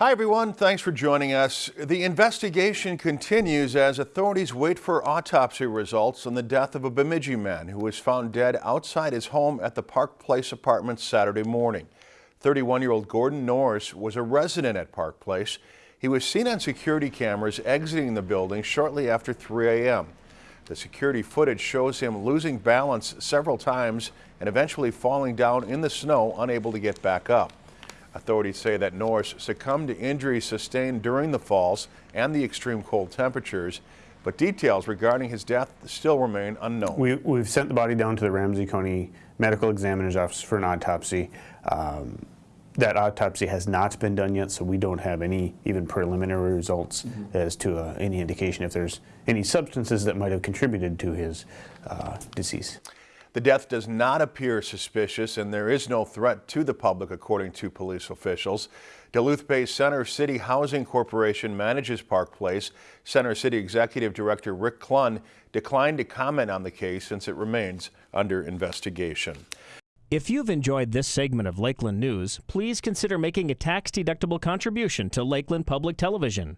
Hi, everyone. Thanks for joining us. The investigation continues as authorities wait for autopsy results on the death of a Bemidji man who was found dead outside his home at the Park Place Apartments Saturday morning. 31-year-old Gordon Norris was a resident at Park Place. He was seen on security cameras exiting the building shortly after 3 a.m. The security footage shows him losing balance several times and eventually falling down in the snow, unable to get back up. Authorities say that Norris succumbed to injuries sustained during the falls and the extreme cold temperatures, but details regarding his death still remain unknown. We, have sent the body down to the Ramsey County Medical Examiner's Office for an autopsy. Um, that autopsy has not been done yet, so we don't have any even preliminary results mm -hmm. as to uh, any indication if there's any substances that might have contributed to his uh, decease. The death does not appear suspicious and there is no threat to the public, according to police officials. Duluth-based Center City Housing Corporation manages Park Place. Center City Executive Director Rick Klun declined to comment on the case since it remains under investigation. If you've enjoyed this segment of Lakeland News, please consider making a tax-deductible contribution to Lakeland Public Television.